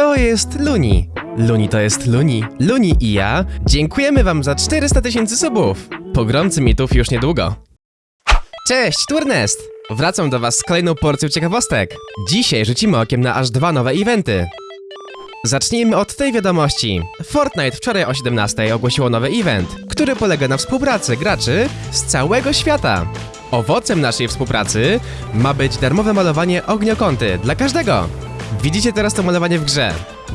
To jest Luni. Luni to jest Luni. Luni i ja dziękujemy wam za 400 tysięcy subów. Pogromcy mitów już niedługo. Cześć, Turnest! Wracam do was z kolejną porcją ciekawostek. Dzisiaj rzucimy okiem na aż dwa nowe eventy. Zacznijmy od tej wiadomości. Fortnite wczoraj o 17 ogłosiło nowy event, który polega na współpracy graczy z całego świata. Owocem naszej współpracy ma być darmowe malowanie ogniokąty dla każdego. Widzicie teraz to malowanie w grze.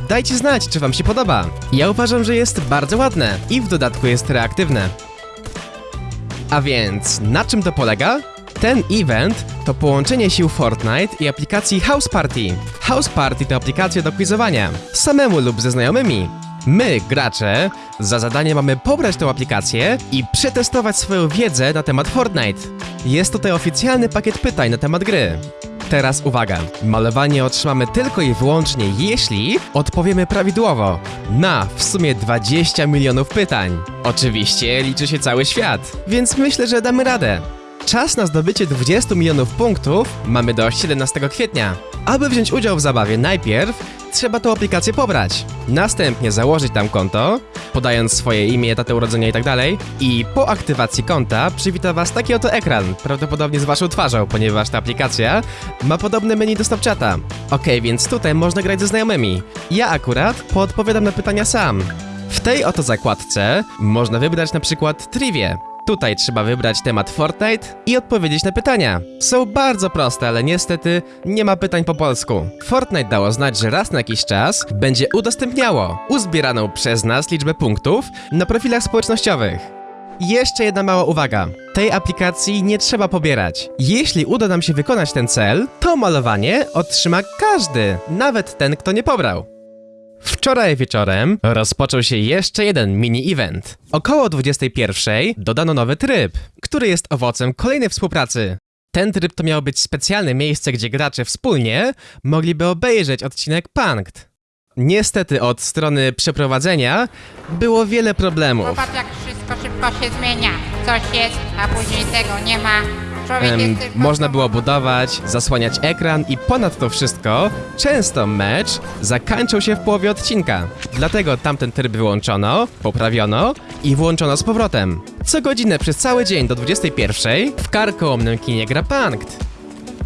Dajcie znać, czy wam się podoba. Ja uważam, że jest bardzo ładne i w dodatku jest reaktywne. A więc, na czym to polega? Ten event to połączenie sił Fortnite i aplikacji House Party. House Party to aplikacja do quizowania, samemu lub ze znajomymi. My, gracze, za zadanie mamy pobrać tę aplikację i przetestować swoją wiedzę na temat Fortnite. Jest tutaj oficjalny pakiet pytań na temat gry. Teraz uwaga, malowanie otrzymamy tylko i wyłącznie jeśli odpowiemy prawidłowo na w sumie 20 milionów pytań. Oczywiście liczy się cały świat, więc myślę, że damy radę. Czas na zdobycie 20 milionów punktów mamy do 17 kwietnia. Aby wziąć udział w zabawie najpierw trzeba tą aplikację pobrać, następnie założyć tam konto, podając swoje imię, datę urodzenia itd. I po aktywacji konta przywita Was taki oto ekran, prawdopodobnie z Waszą twarzą, ponieważ ta aplikacja ma podobne menu do Snapchata. Ok, więc tutaj można grać ze znajomymi. Ja akurat podpowiadam na pytania sam. W tej oto zakładce można wybrać na przykład Trivię. Tutaj trzeba wybrać temat Fortnite i odpowiedzieć na pytania. Są bardzo proste, ale niestety nie ma pytań po polsku. Fortnite dało znać, że raz na jakiś czas będzie udostępniało uzbieraną przez nas liczbę punktów na profilach społecznościowych. Jeszcze jedna mała uwaga. Tej aplikacji nie trzeba pobierać. Jeśli uda nam się wykonać ten cel, to malowanie otrzyma każdy, nawet ten, kto nie pobrał. Wczoraj wieczorem rozpoczął się jeszcze jeden mini-event. Około 21 dodano nowy tryb, który jest owocem kolejnej współpracy. Ten tryb to miało być specjalne miejsce, gdzie gracze wspólnie mogliby obejrzeć odcinek Punked. Niestety od strony przeprowadzenia było wiele problemów. Popatrz jak wszystko szybko się zmienia. Coś jest, a później tego nie ma. Em, można było budować, zasłaniać ekran i ponad to wszystko, często mecz zakończył się w połowie odcinka. Dlatego tamten tryb wyłączono, poprawiono i włączono z powrotem. Co godzinę przez cały dzień do 21 w karkołomnym kinie gra Punked.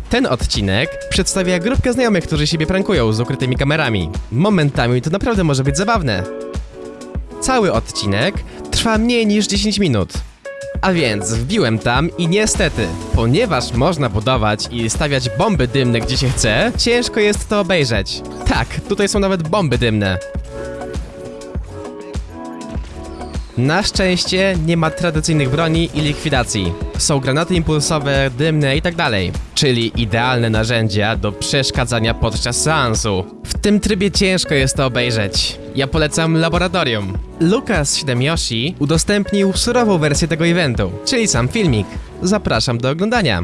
Ten odcinek przedstawia grupkę znajomych, którzy siebie prankują z ukrytymi kamerami. Momentami to naprawdę może być zabawne. Cały odcinek trwa mniej niż 10 minut. A więc wbiłem tam i niestety, ponieważ można budować i stawiać bomby dymne gdzie się chce, ciężko jest to obejrzeć. Tak, tutaj są nawet bomby dymne. Na szczęście nie ma tradycyjnych broni i likwidacji. Są granaty impulsowe, dymne i tak czyli idealne narzędzia do przeszkadzania podczas seansu. W tym trybie ciężko jest to obejrzeć. Ja polecam laboratorium. Lukas 7 Yoshi udostępnił surową wersję tego eventu, czyli sam filmik. Zapraszam do oglądania.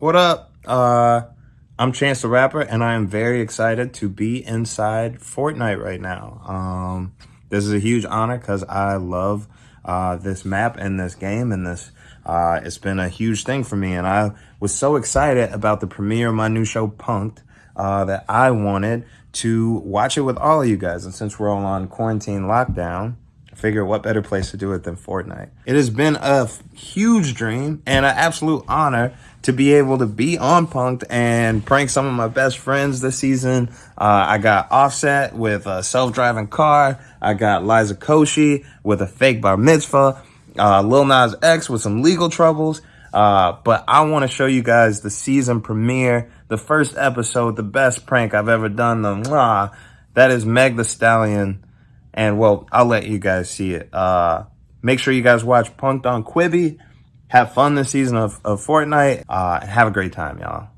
What up? Uh, I'm Chance the Rapper, and I am very excited to be inside Fortnite right now. Um, this is a huge honor because I love uh, this map and this game, and this uh, it's been a huge thing for me. And I was so excited about the premiere of my new show, Punked, uh, that I wanted to watch it with all of you guys. And since we're all on quarantine lockdown, figure what better place to do it than Fortnite. It has been a huge dream and an absolute honor to be able to be on Punk'd and prank some of my best friends this season. Uh, I got Offset with a self-driving car. I got Liza Koshy with a fake bar mitzvah. Uh, Lil Nas X with some legal troubles. Uh, but I want to show you guys the season premiere, the first episode, the best prank I've ever done. The mwah, that is Meg Thee Stallion. And well, I'll let you guys see it. Uh, make sure you guys watch Punk'd on Quibi. Have fun this season of, of Fortnite. Uh, have a great time, y'all.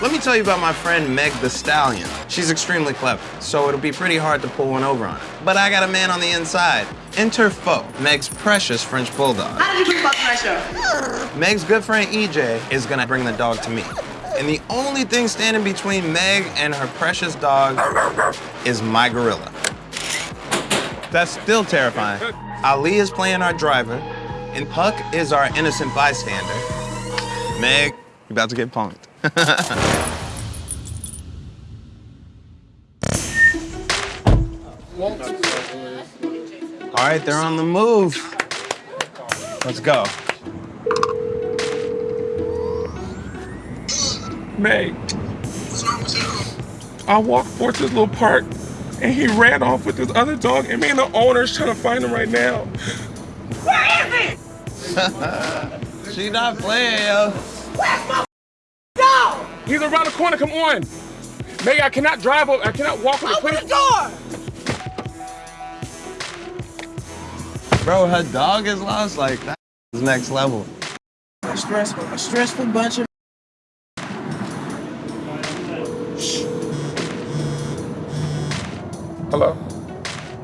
Let me tell you about my friend Meg Thee Stallion. She's extremely clever, so it'll be pretty hard to pull one over on her. But I got a man on the inside. Enter 4oe, Meg's precious French bulldog. How did you keep up pressure? Meg's good friend EJ is gonna bring the dog to me. And the only thing standing between Meg and her precious dog is my gorilla. That's still terrifying. Ali is playing our driver, and Puck is our innocent bystander. Meg, you're about to get punked. All right, they're on the move. Let's go. Meg. I walked towards this little park and he ran off with this other dog and me and the owner's trying to find him right now. Where is he? she not playing, yo. He's around the corner, come on. Meg, I cannot drive up, I cannot walk up Open the door! Bro, her dog is lost. Like, that's next level. A stressful, a stressful bunch of. Hello?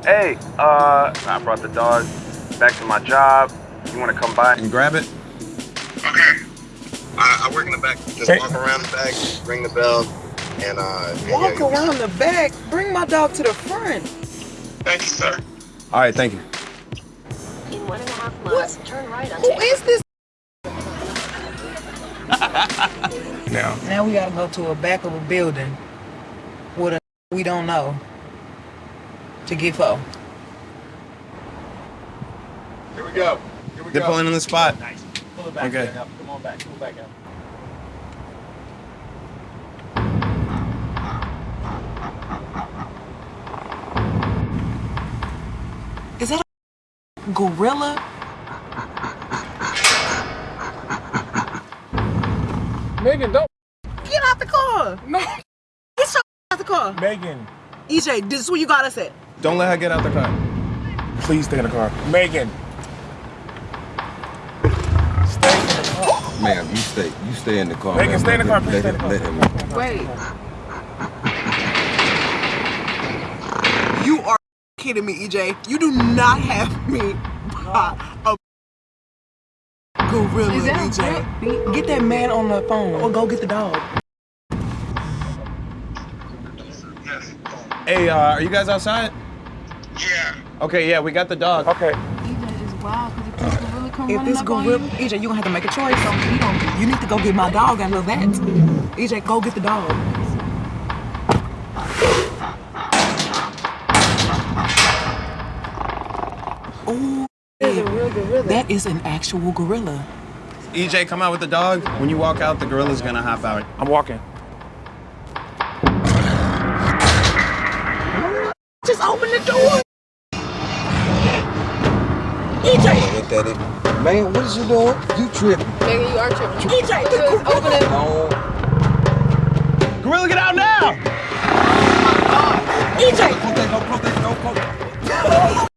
Hey, uh, I brought the dog back to my job. You want to come by? And grab it. Okay. I, I work in the back. Just Hey. walk around the back, ring the bell, and uh. and yeah, Walk around the back. Bring my dog to the front. Thank you, sir. All right, thank you. In one and a half miles, turn right Who onto is this? Now, Now we gotta go to a back of a building with a we don't know to get for. here we go. Here we They're pulling in the spot. Nice. Pull it back. Okay. Up. Come on back. Pull it back out. Is that a gorilla? Megan, don't. Get out the car. No. Get your out the car. Megan, EJ, this is where you got us at. Don't let her get out the car. please stay in the car. Megan. Stay in the car. Ma'am, you stay. You stay in the car. Megan, stay in the car, please stay in the Let him. Wait. You are kidding me, EJ. You do not have me by a gorilla, EJ. Get that man on the phone or go get the dog. Hey, uh, are you guys outside? Yeah. Okay, yeah, we got the dog. Okay. If this gorilla, EJ, you gonna have to make a choice. So you don't. You need to go get my dog I of that. EJ, go get the dog. Ooh, that is an actual gorilla. EJ, come out with the dog. When you walk out, the gorilla's gonna hop out. I'm walking. Just open the door. EJ, Look at it. Man, what is you doing? You tripping? Megan, you are tripping. EJ, the gor- Open it. No. Gorilla, get out now! EJ. Close that door. Close that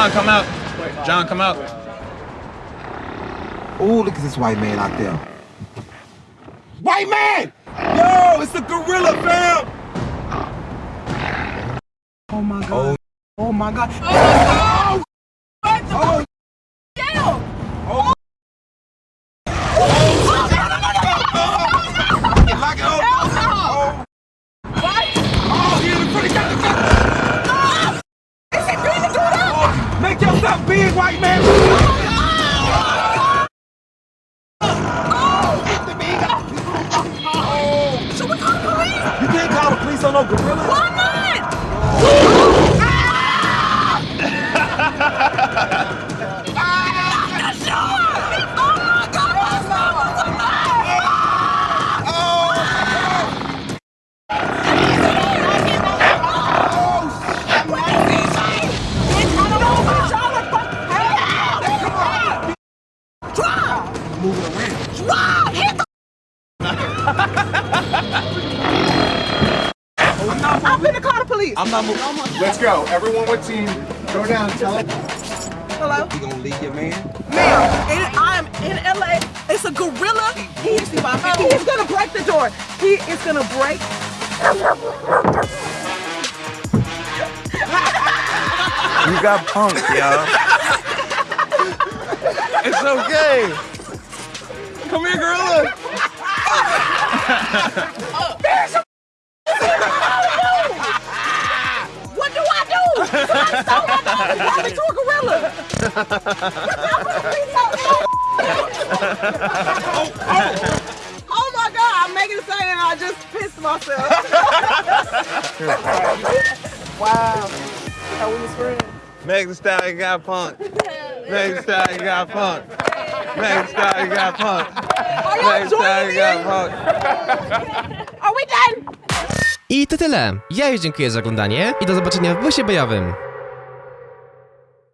John, come out. John, come out. Oh, look at this white man out there. White man! Yo, it's the gorilla, fam! Oh my god. Oh my god. Oh! Oh. Lock on no gorilla. Let's go. Everyone with team. Go down. Tell it. Hello? You gonna leave your man? Ma'am, I am in LA. It's a gorilla. He, is, he is gonna break the door. He is gonna break You got punked, y'all. It's okay. Come here, gorilla. gorilla. oh my God, I'm making a saying and I just pissed myself. wow. How we was friends. Meg Thee Stallion got punked. Meg Thee Stallion got punked. Meg Thee Stallion got punked. Meg Thee Stallion got punked. Are we done? I to tyle. Ja już dziękuję za oglądanie i do zobaczenia w busie bojowym.